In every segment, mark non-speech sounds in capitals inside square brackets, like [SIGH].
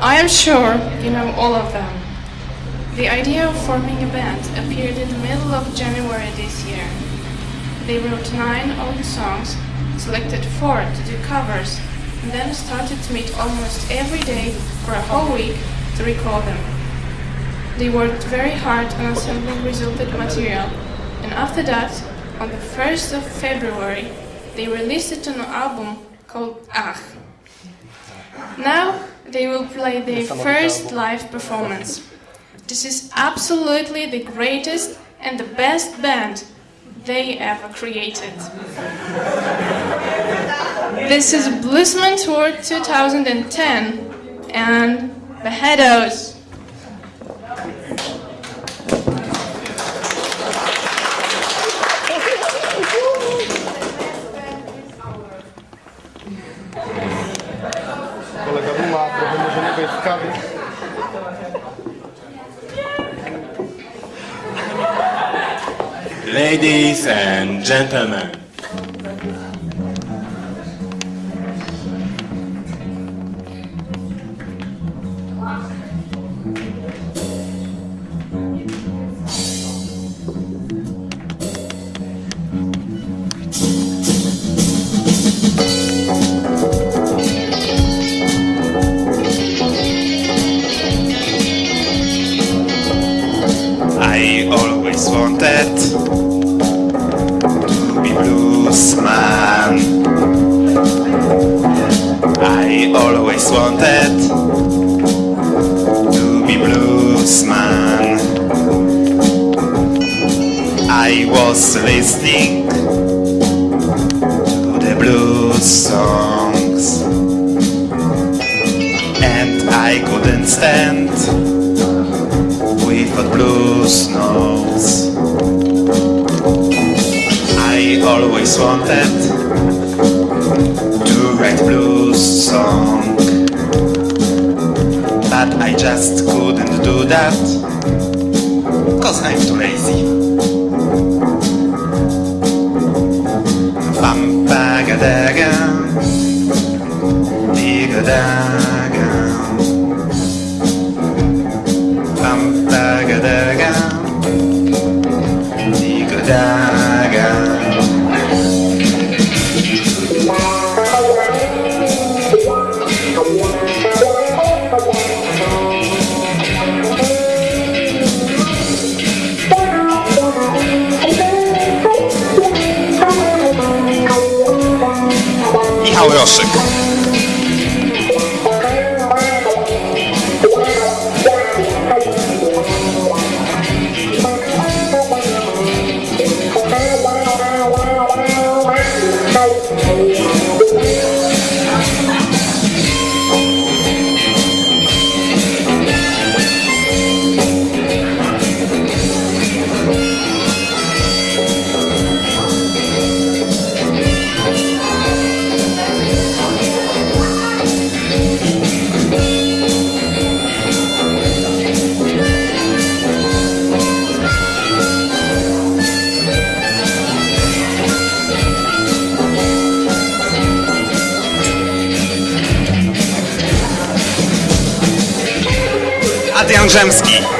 I am sure you know all of them. The idea of forming a band appeared in the middle of January this year. They wrote nine old songs, selected four to do covers, and then started to meet almost every day for a whole week to record them. They worked very hard on assembling resulted material, and after that, on the 1st of February, they released it on an album called Ach. Now they will play their first live performance. This is absolutely the greatest and the best band they ever created. This is Bluesman Tour 2010 and Beheados. Ladies and gentlemen, I always wanted to be bluesman. I always wanted to be bluesman. I was listening to the blues songs, and I couldn't stand with a blues nose. I always wanted to write blues song, but I just couldn't do that, cause I'm too lazy. Bam bagadaga, digadaga. Michał [LAUGHS] Roszyk.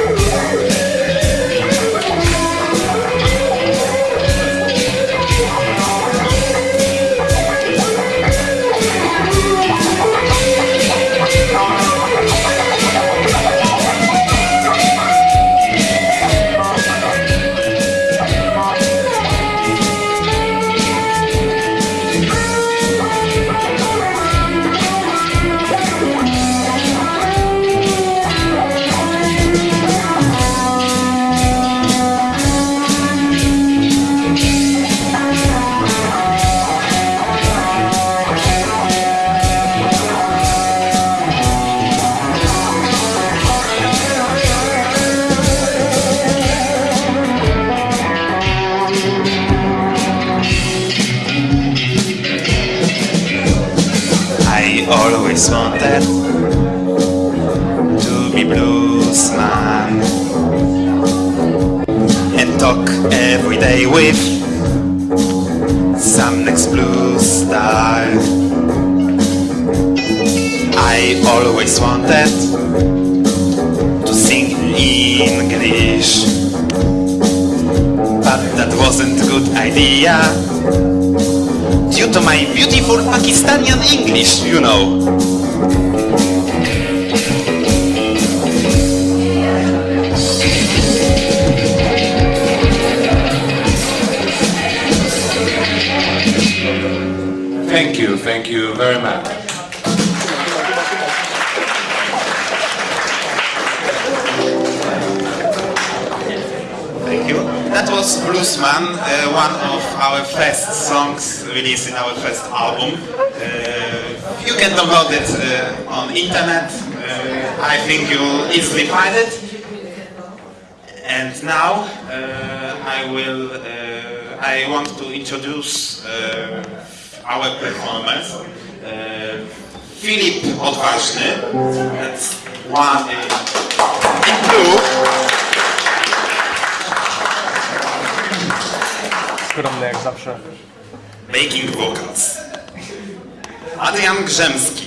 Always wanted to be bluesman and talk every day with some next blues star. I always wanted to sing in English. But that wasn't a good idea. Due to my beautiful Pakistanian English, you know. Thank you, thank you very much. That was Bluesman, uh, one of our first songs released in our first album. Uh, you can download it uh, on internet. Uh, I think you'll easily find it. And now uh, I will. Uh, I want to introduce our performers. Filip Odważny. That's one in blue. Zawsze. Making vocals. Adrian Grzemski.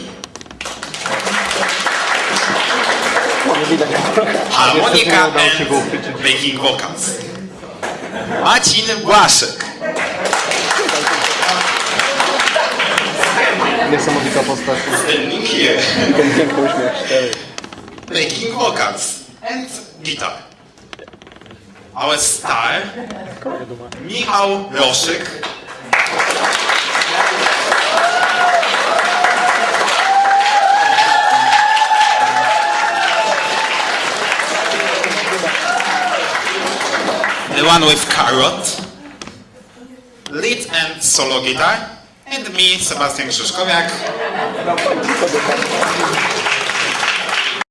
Harmonika and making vocals. Marcin Błaszek. Niesamowita postać. Ten piękny uśmiech. Making vocals and guitar. Our star Michał Roszyk. The one with carrot, lead and solo guitar, and me, Sebastian Krzyżkowiak,